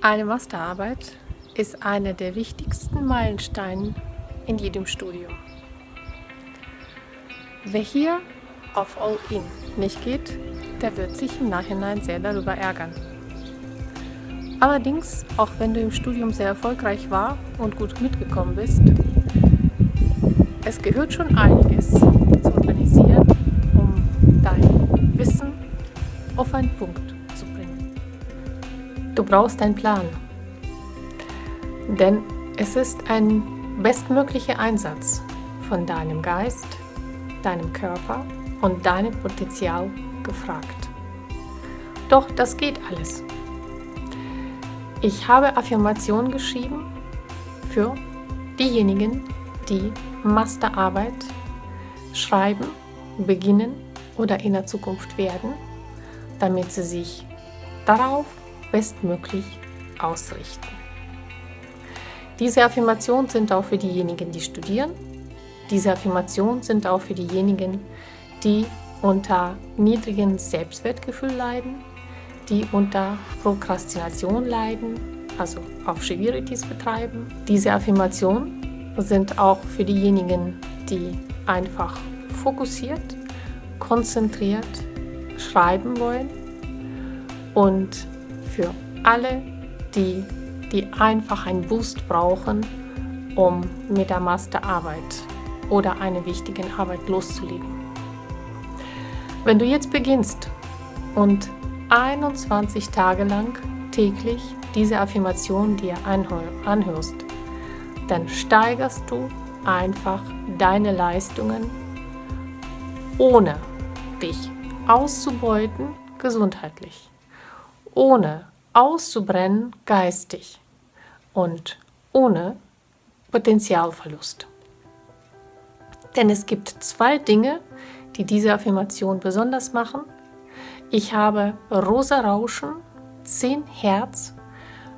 Eine Masterarbeit ist einer der wichtigsten Meilensteine in jedem Studium. Wer hier auf All-In nicht geht, der wird sich im Nachhinein sehr darüber ärgern. Allerdings, auch wenn du im Studium sehr erfolgreich war und gut mitgekommen bist, es gehört schon einiges zu organisieren, um dein Wissen auf bringen. Du brauchst einen Plan, denn es ist ein bestmöglicher Einsatz von deinem Geist, deinem Körper und deinem Potenzial gefragt. Doch das geht alles. Ich habe Affirmationen geschrieben für diejenigen, die Masterarbeit schreiben, beginnen oder in der Zukunft werden, damit sie sich darauf bestmöglich ausrichten. Diese Affirmationen sind auch für diejenigen, die studieren. Diese Affirmationen sind auch für diejenigen, die unter niedrigem Selbstwertgefühl leiden, die unter Prokrastination leiden, also auch Schwierigkeiten betreiben. Diese Affirmationen sind auch für diejenigen, die einfach fokussiert, konzentriert schreiben wollen und für alle, die, die einfach einen Boost brauchen, um mit der Masterarbeit oder einer wichtigen Arbeit loszulegen. Wenn du jetzt beginnst und 21 Tage lang täglich diese Affirmation dir anhörst, dann steigerst du einfach deine Leistungen, ohne dich auszubeuten gesundheitlich, ohne auszubrennen geistig und ohne Potenzialverlust. Denn es gibt zwei Dinge, die diese Affirmation besonders machen. Ich habe rosa Rauschen, 10 Hertz,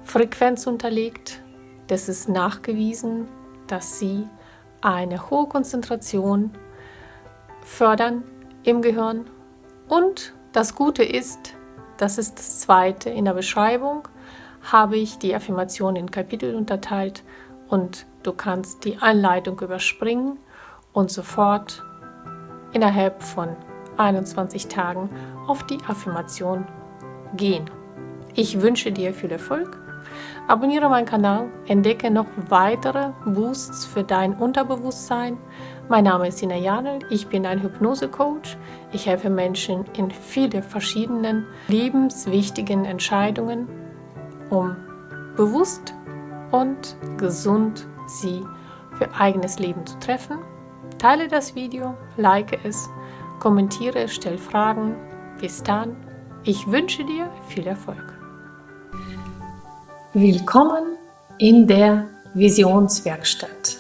Frequenz unterlegt. Das ist nachgewiesen, dass sie eine hohe Konzentration fördern im Gehirn. Und das Gute ist, das ist das zweite in der Beschreibung, habe ich die Affirmation in Kapitel unterteilt und du kannst die Anleitung überspringen und sofort innerhalb von 21 Tagen auf die Affirmation gehen. Ich wünsche dir viel Erfolg. Abonniere meinen Kanal, entdecke noch weitere Boosts für dein Unterbewusstsein. Mein Name ist Sina Janel, ich bin ein Hypnose-Coach. Ich helfe Menschen in viele verschiedenen lebenswichtigen Entscheidungen, um bewusst und gesund sie für eigenes Leben zu treffen Teile das Video, like es, kommentiere, stell Fragen. Bis dann, ich wünsche dir viel Erfolg. Willkommen in der Visionswerkstatt.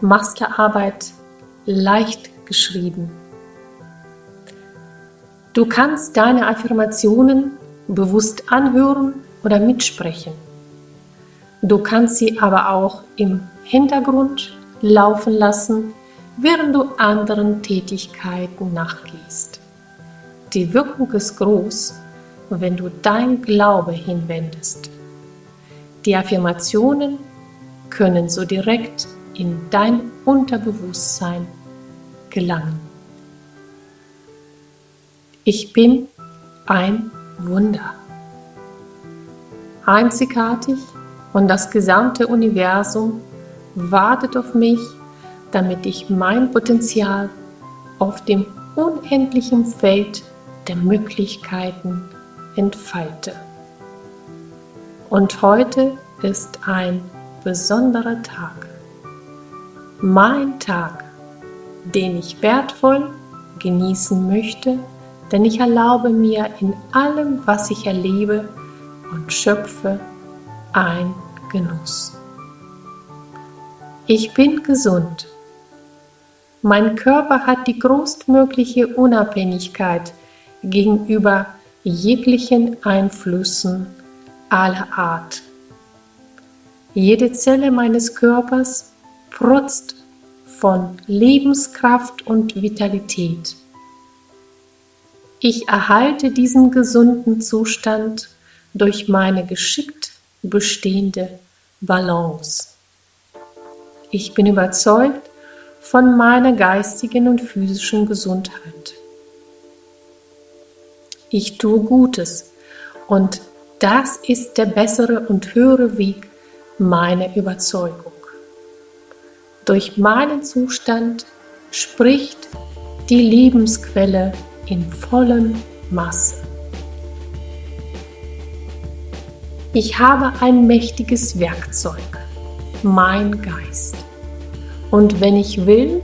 Masterarbeit leicht geschrieben. Du kannst deine Affirmationen bewusst anhören oder mitsprechen. Du kannst sie aber auch im Hintergrund laufen lassen, während du anderen Tätigkeiten nachgehst. Die Wirkung ist groß, wenn du dein Glaube hinwendest. Die Affirmationen können so direkt in dein Unterbewusstsein gelangen. Ich bin ein Wunder. Einzigartig und das gesamte Universum wartet auf mich, damit ich mein Potenzial auf dem unendlichen Feld der Möglichkeiten entfalte. Und heute ist ein besonderer Tag. Mein Tag, den ich wertvoll genießen möchte, denn ich erlaube mir in allem, was ich erlebe und schöpfe, ein Genuss. Ich bin gesund. Mein Körper hat die größtmögliche Unabhängigkeit gegenüber jeglichen Einflüssen aller Art. Jede Zelle meines Körpers protzt von Lebenskraft und Vitalität. Ich erhalte diesen gesunden Zustand durch meine geschickt bestehende Balance. Ich bin überzeugt von meiner geistigen und physischen Gesundheit. Ich tue Gutes und das ist der bessere und höhere Weg meiner Überzeugung. Durch meinen Zustand spricht die Lebensquelle in vollem Masse. Ich habe ein mächtiges Werkzeug, mein Geist. Und wenn ich will,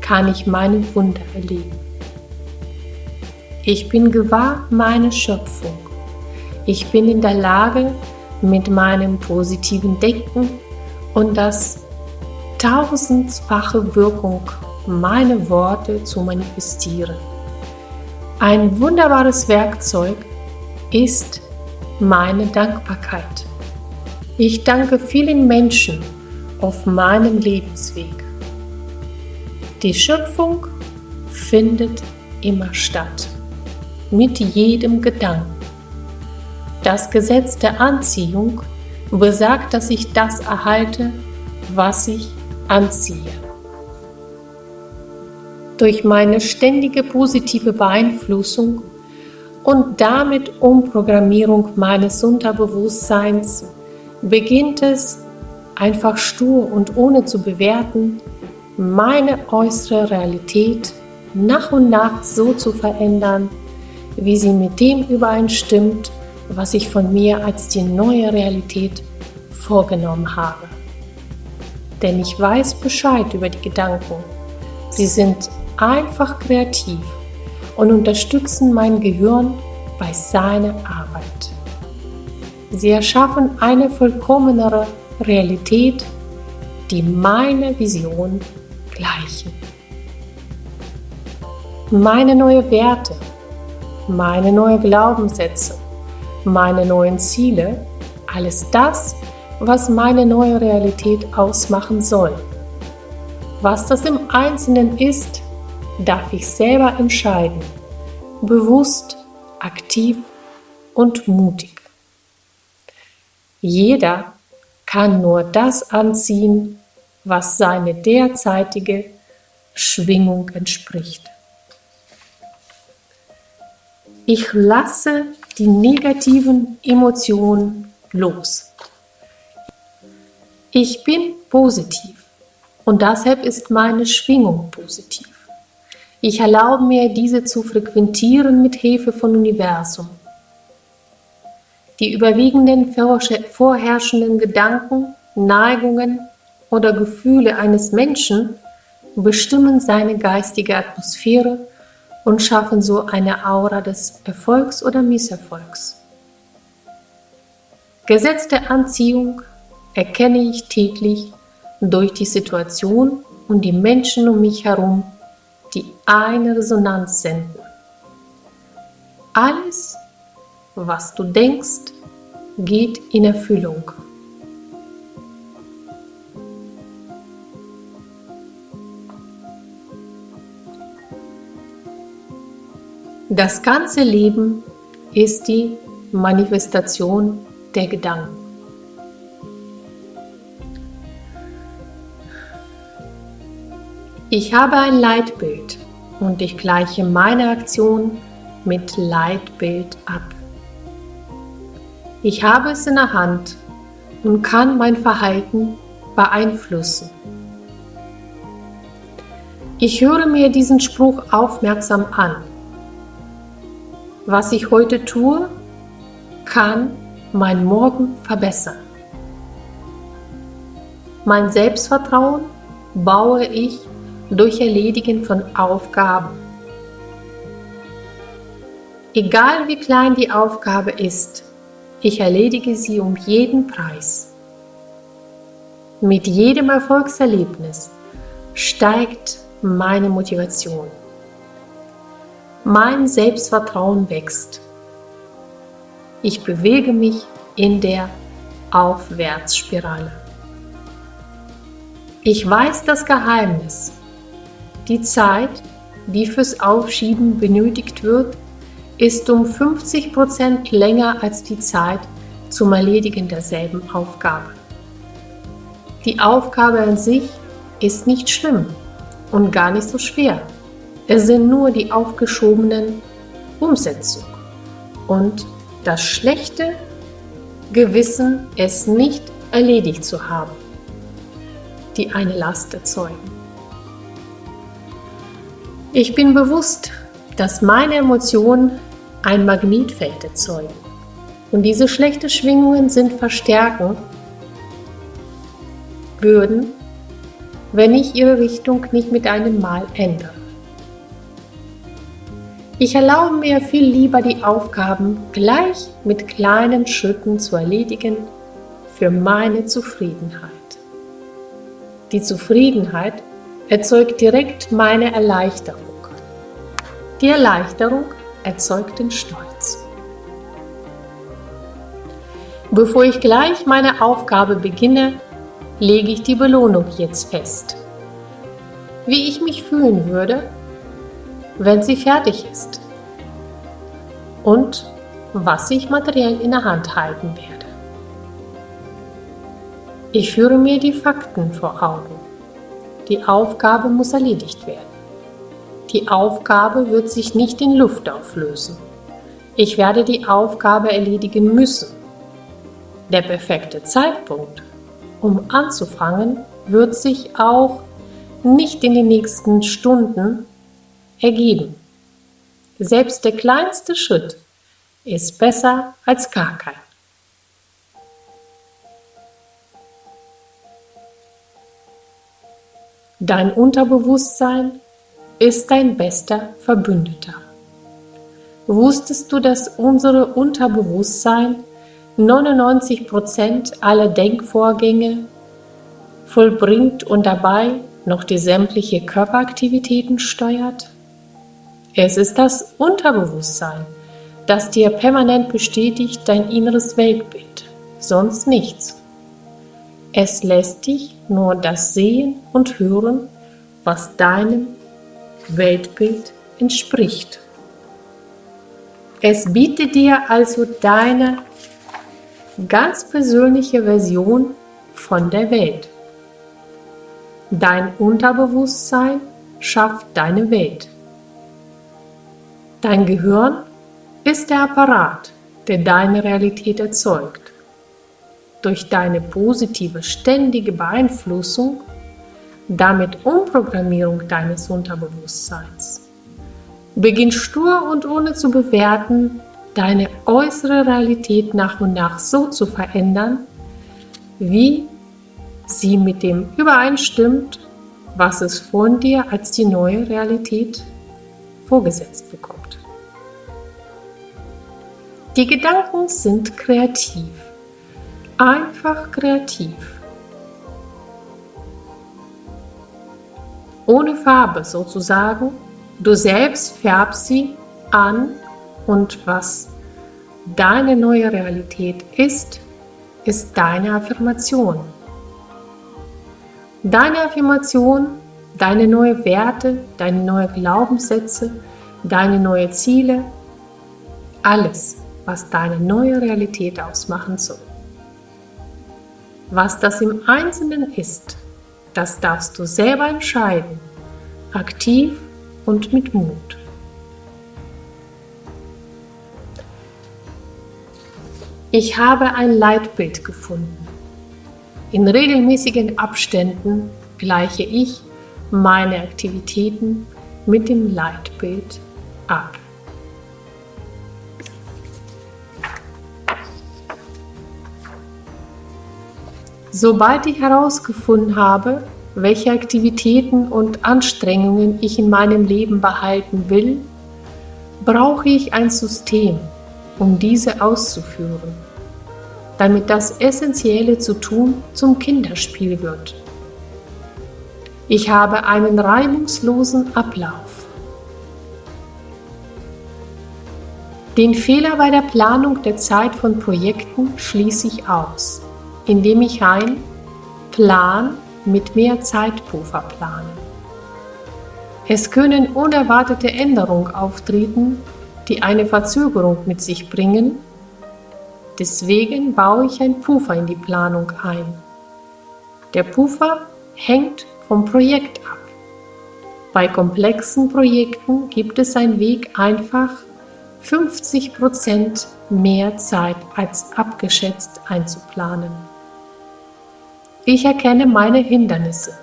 kann ich meine Wunder erleben. Ich bin gewahr meiner Schöpfung. Ich bin in der Lage, mit meinem positiven Denken und das tausendfache Wirkung meine Worte zu manifestieren. Ein wunderbares Werkzeug ist meine Dankbarkeit. Ich danke vielen Menschen auf meinem Lebensweg. Die Schöpfung findet immer statt, mit jedem Gedanken. Das Gesetz der Anziehung besagt, dass ich das erhalte, was ich anziehe. Durch meine ständige positive Beeinflussung und damit Umprogrammierung meines Unterbewusstseins beginnt es einfach stur und ohne zu bewerten, meine äußere Realität nach und nach so zu verändern, wie sie mit dem übereinstimmt, was ich von mir als die neue Realität vorgenommen habe. Denn ich weiß Bescheid über die Gedanken. Sie sind einfach kreativ und unterstützen mein Gehirn bei seiner Arbeit. Sie erschaffen eine vollkommenere Realität, die meiner Vision gleichen. Meine neuen Werte, meine neuen Glaubenssätze, meine neuen Ziele, alles das, was meine neue Realität ausmachen soll. Was das im Einzelnen ist, darf ich selber entscheiden, bewusst, aktiv und mutig. Jeder kann nur das anziehen, was seine derzeitige Schwingung entspricht. Ich lasse die negativen Emotionen los. Ich bin positiv und deshalb ist meine Schwingung positiv. Ich erlaube mir, diese zu frequentieren mit Hilfe von Universum. Die überwiegenden vorherrschenden Gedanken, Neigungen oder Gefühle eines Menschen bestimmen seine geistige Atmosphäre und schaffen so eine Aura des Erfolgs oder Misserfolgs. Gesetz der Anziehung erkenne ich täglich durch die Situation und die Menschen um mich herum die eine Resonanz senden. Alles, was du denkst, geht in Erfüllung. Das ganze Leben ist die Manifestation der Gedanken. Ich habe ein Leitbild und ich gleiche meine Aktion mit Leitbild ab. Ich habe es in der Hand und kann mein Verhalten beeinflussen. Ich höre mir diesen Spruch aufmerksam an. Was ich heute tue, kann mein Morgen verbessern. Mein Selbstvertrauen baue ich durch Erledigen von Aufgaben. Egal wie klein die Aufgabe ist, ich erledige sie um jeden Preis. Mit jedem Erfolgserlebnis steigt meine Motivation. Mein Selbstvertrauen wächst. Ich bewege mich in der Aufwärtsspirale. Ich weiß das Geheimnis die Zeit, die fürs Aufschieben benötigt wird, ist um 50% länger als die Zeit zum Erledigen derselben Aufgabe. Die Aufgabe an sich ist nicht schlimm und gar nicht so schwer. Es sind nur die aufgeschobenen Umsetzungen und das schlechte Gewissen, es nicht erledigt zu haben, die eine Last erzeugen. Ich bin bewusst, dass meine Emotionen ein Magnetfeld erzeugen und diese schlechten Schwingungen sind verstärken würden, wenn ich ihre Richtung nicht mit einem Mal ändere. Ich erlaube mir viel lieber die Aufgaben gleich mit kleinen Schritten zu erledigen für meine Zufriedenheit. Die Zufriedenheit erzeugt direkt meine Erleichterung. Die Erleichterung erzeugt den Stolz. Bevor ich gleich meine Aufgabe beginne, lege ich die Belohnung jetzt fest. Wie ich mich fühlen würde, wenn sie fertig ist. Und was ich materiell in der Hand halten werde. Ich führe mir die Fakten vor Augen. Die Aufgabe muss erledigt werden. Die Aufgabe wird sich nicht in Luft auflösen. Ich werde die Aufgabe erledigen müssen. Der perfekte Zeitpunkt, um anzufangen, wird sich auch nicht in den nächsten Stunden ergeben. Selbst der kleinste Schritt ist besser als gar kein. Dein Unterbewusstsein ist dein bester Verbündeter. Wusstest du, dass unsere Unterbewusstsein 99% aller Denkvorgänge vollbringt und dabei noch die sämtliche Körperaktivitäten steuert? Es ist das Unterbewusstsein, das dir permanent bestätigt dein inneres Weltbild, sonst nichts. Es lässt dich nur das sehen und hören, was deinem Weltbild entspricht. Es bietet dir also deine ganz persönliche Version von der Welt. Dein Unterbewusstsein schafft deine Welt. Dein Gehirn ist der Apparat, der deine Realität erzeugt. Durch deine positive, ständige Beeinflussung, damit Umprogrammierung deines Unterbewusstseins, beginnst stur und ohne zu bewerten, deine äußere Realität nach und nach so zu verändern, wie sie mit dem übereinstimmt, was es von dir als die neue Realität vorgesetzt bekommt. Die Gedanken sind kreativ, einfach kreativ. Ohne Farbe sozusagen, du selbst färbst sie an und was deine neue Realität ist, ist deine Affirmation. Deine Affirmation, deine neue Werte, deine neue Glaubenssätze, deine neue Ziele, alles was deine neue Realität ausmachen soll. Was das im Einzelnen ist, das darfst du selber entscheiden, aktiv und mit Mut. Ich habe ein Leitbild gefunden. In regelmäßigen Abständen gleiche ich meine Aktivitäten mit dem Leitbild ab. Sobald ich herausgefunden habe, welche Aktivitäten und Anstrengungen ich in meinem Leben behalten will, brauche ich ein System, um diese auszuführen, damit das Essentielle zu tun zum Kinderspiel wird. Ich habe einen reibungslosen Ablauf. Den Fehler bei der Planung der Zeit von Projekten schließe ich aus indem ich ein Plan mit mehr Zeitpuffer plane. Es können unerwartete Änderungen auftreten, die eine Verzögerung mit sich bringen. Deswegen baue ich ein Puffer in die Planung ein. Der Puffer hängt vom Projekt ab. Bei komplexen Projekten gibt es einen Weg einfach 50% mehr Zeit als abgeschätzt einzuplanen. Ich erkenne meine Hindernisse,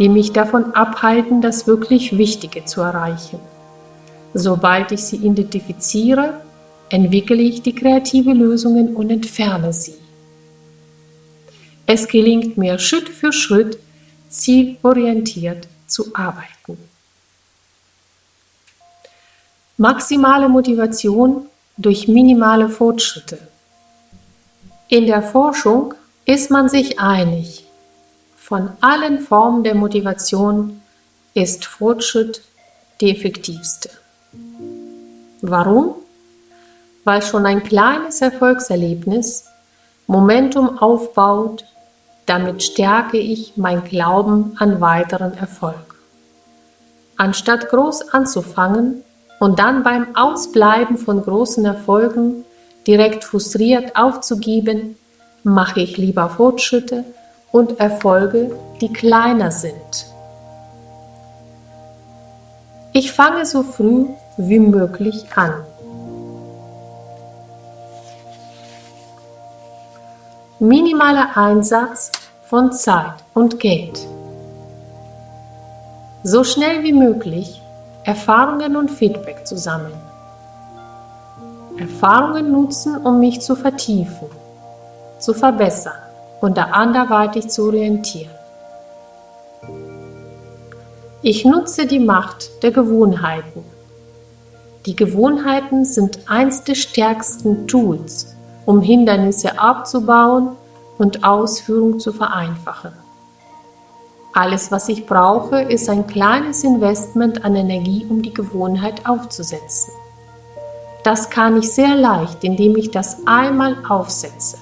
die mich davon abhalten, das wirklich Wichtige zu erreichen. Sobald ich sie identifiziere, entwickle ich die kreative Lösungen und entferne sie. Es gelingt mir Schritt für Schritt, zielorientiert zu arbeiten. Maximale Motivation durch minimale Fortschritte. In der Forschung ist man sich einig, von allen Formen der Motivation ist Fortschritt die effektivste. Warum? Weil schon ein kleines Erfolgserlebnis Momentum aufbaut, damit stärke ich mein Glauben an weiteren Erfolg. Anstatt groß anzufangen und dann beim Ausbleiben von großen Erfolgen direkt frustriert aufzugeben, mache ich lieber Fortschritte und Erfolge, die kleiner sind. Ich fange so früh wie möglich an. Minimaler Einsatz von Zeit und Geld. So schnell wie möglich Erfahrungen und Feedback zu sammeln. Erfahrungen nutzen, um mich zu vertiefen, zu verbessern und anderweitig zu orientieren. Ich nutze die Macht der Gewohnheiten. Die Gewohnheiten sind eins der stärksten Tools, um Hindernisse abzubauen und Ausführung zu vereinfachen. Alles, was ich brauche, ist ein kleines Investment an Energie, um die Gewohnheit aufzusetzen. Das kann ich sehr leicht, indem ich das einmal aufsetze.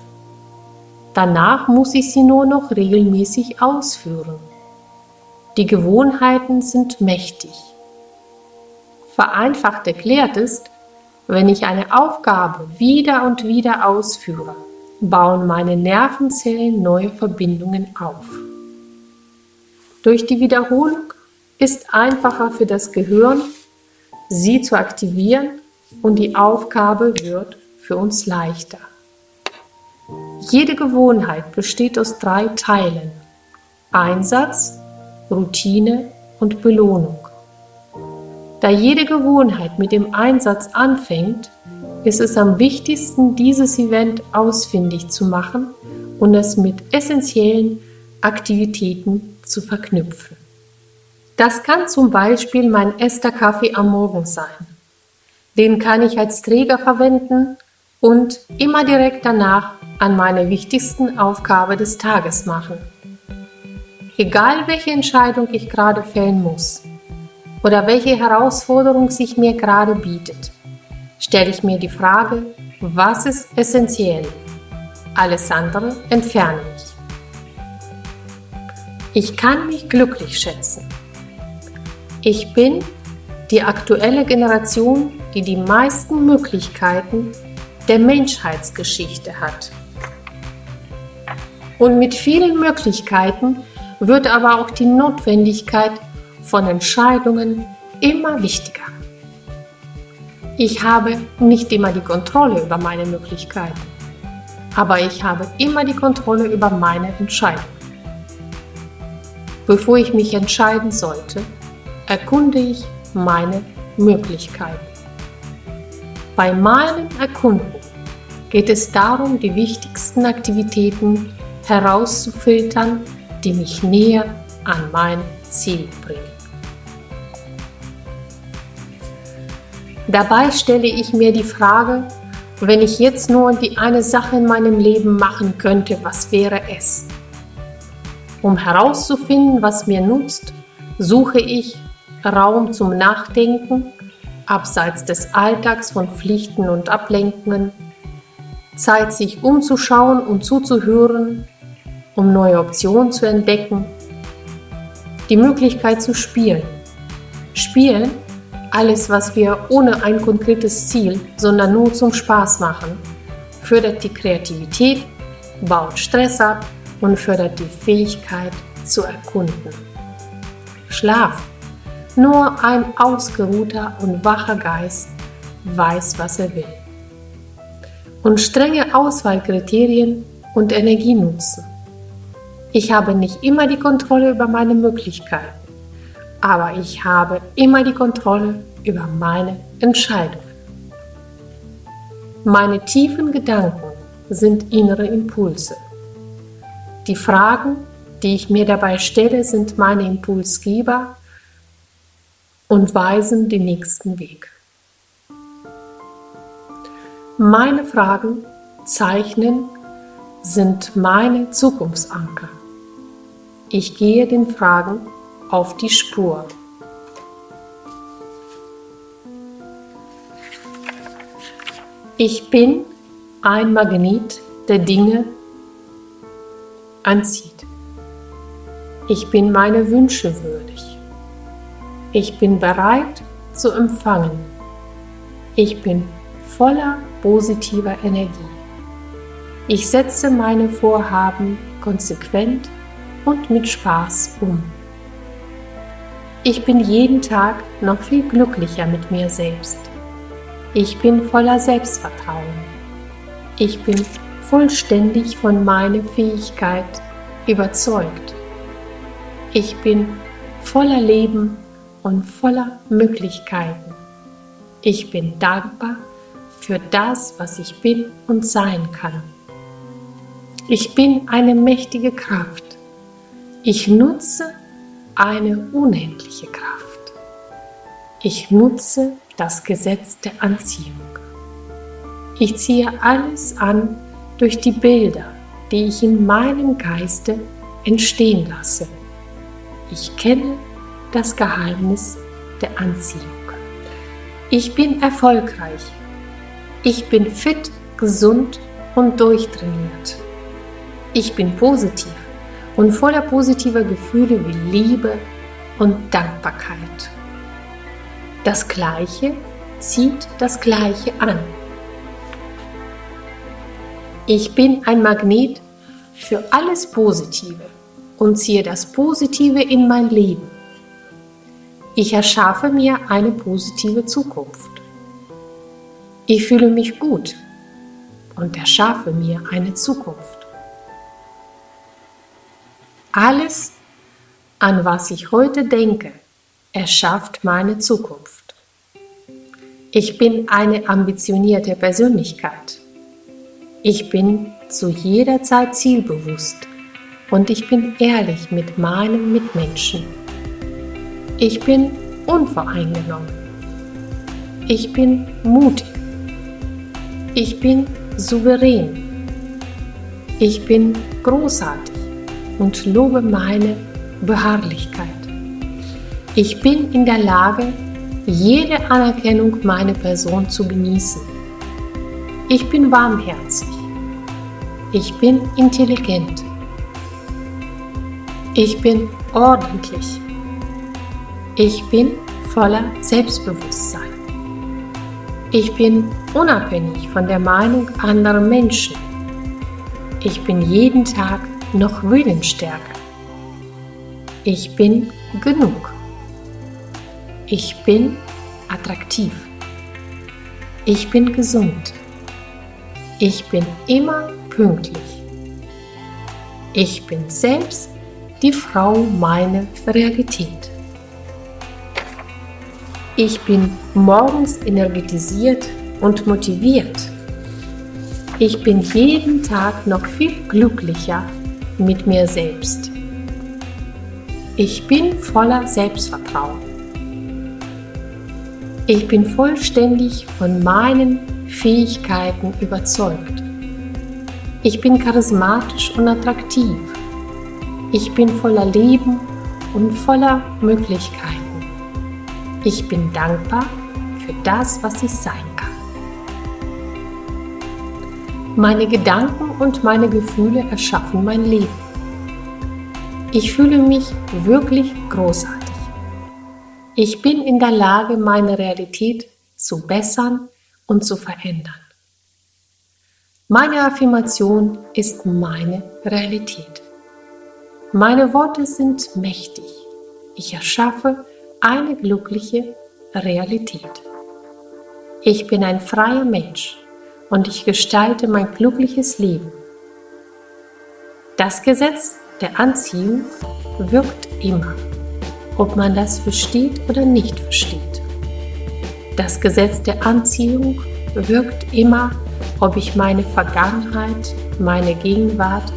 Danach muss ich sie nur noch regelmäßig ausführen. Die Gewohnheiten sind mächtig. Vereinfacht erklärt ist, wenn ich eine Aufgabe wieder und wieder ausführe, bauen meine Nervenzellen neue Verbindungen auf. Durch die Wiederholung ist einfacher für das Gehirn, sie zu aktivieren und die Aufgabe wird für uns leichter. Jede Gewohnheit besteht aus drei Teilen. Einsatz, Routine und Belohnung. Da jede Gewohnheit mit dem Einsatz anfängt, ist es am wichtigsten, dieses Event ausfindig zu machen und es mit essentiellen Aktivitäten zu verknüpfen. Das kann zum Beispiel mein erster Kaffee am Morgen sein. Den kann ich als Träger verwenden und immer direkt danach an meine wichtigsten Aufgabe des Tages machen. Egal welche Entscheidung ich gerade fällen muss, oder welche Herausforderung sich mir gerade bietet, stelle ich mir die Frage, was ist essentiell? Alles andere entferne ich. Ich kann mich glücklich schätzen. Ich bin die aktuelle Generation, die die meisten Möglichkeiten der Menschheitsgeschichte hat. Und mit vielen Möglichkeiten wird aber auch die Notwendigkeit von Entscheidungen immer wichtiger. Ich habe nicht immer die Kontrolle über meine Möglichkeiten, aber ich habe immer die Kontrolle über meine Entscheidungen. Bevor ich mich entscheiden sollte, erkunde ich meine Möglichkeiten. Bei meinem Erkunden geht es darum, die wichtigsten Aktivitäten herauszufiltern, die mich näher an mein Ziel bringen. Dabei stelle ich mir die Frage, wenn ich jetzt nur die eine Sache in meinem Leben machen könnte, was wäre es? Um herauszufinden, was mir nutzt, suche ich Raum zum Nachdenken, abseits des Alltags von Pflichten und Ablenkungen, Zeit sich umzuschauen und zuzuhören, um neue Optionen zu entdecken die Möglichkeit zu spielen. Spielen Alles, was wir ohne ein konkretes Ziel, sondern nur zum Spaß machen, fördert die Kreativität, baut Stress ab und fördert die Fähigkeit zu erkunden. Schlaf. Nur ein ausgeruhter und wacher Geist weiß, was er will. Und strenge Auswahlkriterien und Energie nutzen. Ich habe nicht immer die Kontrolle über meine Möglichkeiten, aber ich habe immer die Kontrolle über meine Entscheidungen. Meine tiefen Gedanken sind innere Impulse. Die Fragen, die ich mir dabei stelle, sind meine Impulsgeber und weisen den nächsten Weg. Meine Fragen zeichnen sind meine Zukunftsanker. Ich gehe den Fragen auf die Spur. Ich bin ein Magnet, der Dinge anzieht. Ich bin meine Wünsche würdig. Ich bin bereit zu empfangen. Ich bin voller positiver Energie. Ich setze meine Vorhaben konsequent und mit Spaß um. Ich bin jeden Tag noch viel glücklicher mit mir selbst. Ich bin voller Selbstvertrauen. Ich bin vollständig von meiner Fähigkeit überzeugt. Ich bin voller Leben und voller Möglichkeiten. Ich bin dankbar für das, was ich bin und sein kann. Ich bin eine mächtige Kraft. Ich nutze eine unendliche Kraft. Ich nutze das Gesetz der Anziehung. Ich ziehe alles an durch die Bilder, die ich in meinem Geiste entstehen lasse. Ich kenne das Geheimnis der Anziehung. Ich bin erfolgreich. Ich bin fit, gesund und durchtrainiert. Ich bin positiv und voller positiver Gefühle wie Liebe und Dankbarkeit. Das Gleiche zieht das Gleiche an. Ich bin ein Magnet für alles Positive und ziehe das Positive in mein Leben. Ich erschaffe mir eine positive Zukunft. Ich fühle mich gut und erschaffe mir eine Zukunft. Alles, an was ich heute denke, erschafft meine Zukunft. Ich bin eine ambitionierte Persönlichkeit. Ich bin zu jeder Zeit zielbewusst und ich bin ehrlich mit meinen Mitmenschen. Ich bin unvoreingenommen. Ich bin mutig. Ich bin souverän. Ich bin großartig und lobe meine Beharrlichkeit. Ich bin in der Lage, jede Anerkennung meiner Person zu genießen. Ich bin warmherzig. Ich bin intelligent. Ich bin ordentlich. Ich bin voller Selbstbewusstsein. Ich bin unabhängig von der Meinung anderer Menschen. Ich bin jeden Tag noch willensstärker. Ich bin genug. Ich bin attraktiv. Ich bin gesund. Ich bin immer pünktlich. Ich bin selbst die Frau meiner Realität. Ich bin morgens energetisiert und motiviert. Ich bin jeden Tag noch viel glücklicher mit mir selbst. Ich bin voller Selbstvertrauen. Ich bin vollständig von meinen Fähigkeiten überzeugt. Ich bin charismatisch und attraktiv. Ich bin voller Leben und voller Möglichkeiten. Ich bin dankbar für das, was ich sein Meine Gedanken und meine Gefühle erschaffen mein Leben. Ich fühle mich wirklich großartig. Ich bin in der Lage, meine Realität zu bessern und zu verändern. Meine Affirmation ist meine Realität. Meine Worte sind mächtig. Ich erschaffe eine glückliche Realität. Ich bin ein freier Mensch und ich gestalte mein glückliches Leben. Das Gesetz der Anziehung wirkt immer, ob man das versteht oder nicht versteht. Das Gesetz der Anziehung wirkt immer, ob ich meine Vergangenheit, meine Gegenwart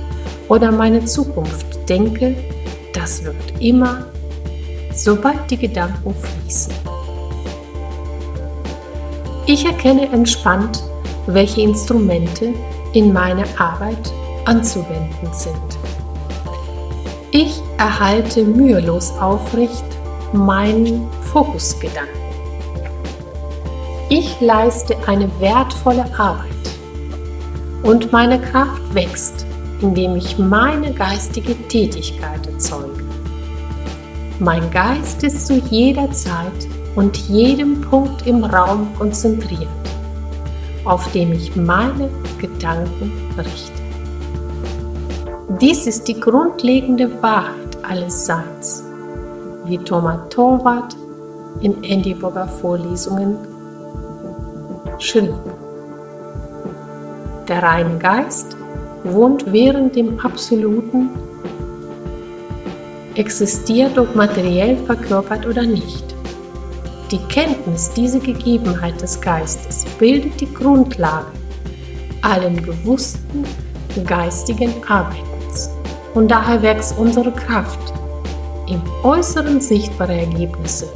oder meine Zukunft denke, das wirkt immer, sobald die Gedanken fließen. Ich erkenne entspannt, welche Instrumente in meiner Arbeit anzuwenden sind. Ich erhalte mühelos aufrecht meinen Fokusgedanken. Ich leiste eine wertvolle Arbeit und meine Kraft wächst, indem ich meine geistige Tätigkeit erzeuge. Mein Geist ist zu jeder Zeit und jedem Punkt im Raum konzentriert, auf dem ich meine Gedanken richte. Dies ist die grundlegende Wahrheit alles Seins, wie Thomas Torwart in Endiburger Vorlesungen schrieb. Der reine Geist wohnt während dem Absoluten, existiert ob materiell verkörpert oder nicht. Die Kenntnis dieser Gegebenheit des Geistes bildet die Grundlage allen bewussten geistigen Arbeitens. Und daher wächst unsere Kraft im Äußeren sichtbare Ergebnisse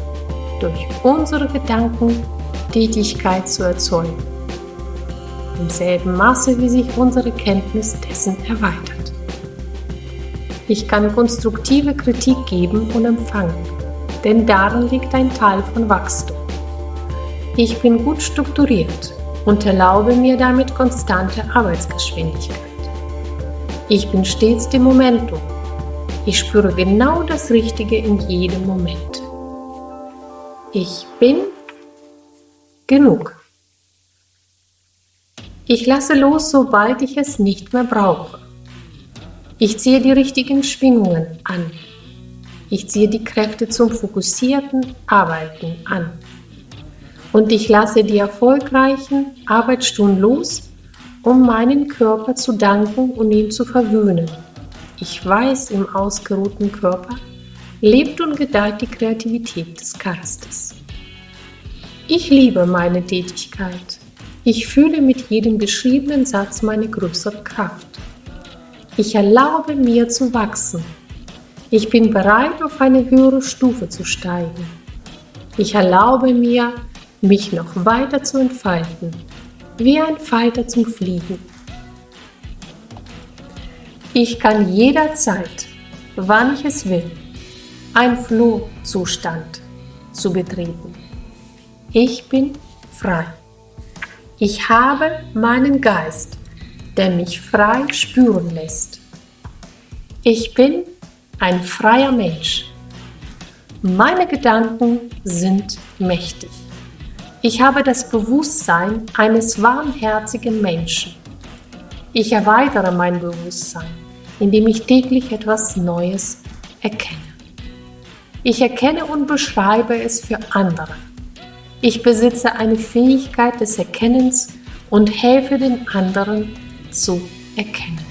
durch unsere Gedanken Tätigkeit zu erzeugen. Im selben Maße, wie sich unsere Kenntnis dessen erweitert. Ich kann konstruktive Kritik geben und empfangen, denn darin liegt ein Teil von Wachstum. Ich bin gut strukturiert und erlaube mir damit konstante Arbeitsgeschwindigkeit. Ich bin stets dem Momentum. Ich spüre genau das Richtige in jedem Moment. Ich bin genug. Ich lasse los, sobald ich es nicht mehr brauche. Ich ziehe die richtigen Schwingungen an. Ich ziehe die Kräfte zum fokussierten Arbeiten an. Und ich lasse die erfolgreichen Arbeitsstunden los, um meinen Körper zu danken und ihn zu verwöhnen. Ich weiß, im ausgeruhten Körper lebt und gedeiht die Kreativität des Geistes. Ich liebe meine Tätigkeit. Ich fühle mit jedem geschriebenen Satz meine größere Kraft. Ich erlaube mir zu wachsen. Ich bin bereit, auf eine höhere Stufe zu steigen. Ich erlaube mir, mich noch weiter zu entfalten, wie ein Falter zum Fliegen. Ich kann jederzeit, wann ich es will, ein Flohzustand zu betreten. Ich bin frei. Ich habe meinen Geist, der mich frei spüren lässt. Ich bin ein freier Mensch. Meine Gedanken sind mächtig. Ich habe das Bewusstsein eines warmherzigen Menschen. Ich erweitere mein Bewusstsein, indem ich täglich etwas Neues erkenne. Ich erkenne und beschreibe es für andere. Ich besitze eine Fähigkeit des Erkennens und helfe den anderen zu erkennen.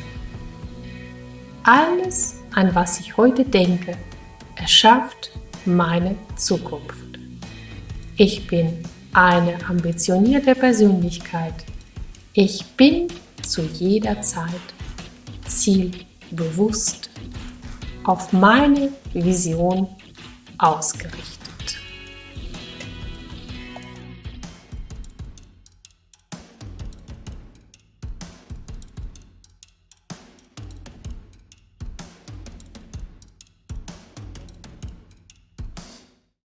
Alles, an was ich heute denke, erschafft meine Zukunft. Ich bin eine ambitionierte Persönlichkeit. Ich bin zu jeder Zeit zielbewusst auf meine Vision ausgerichtet.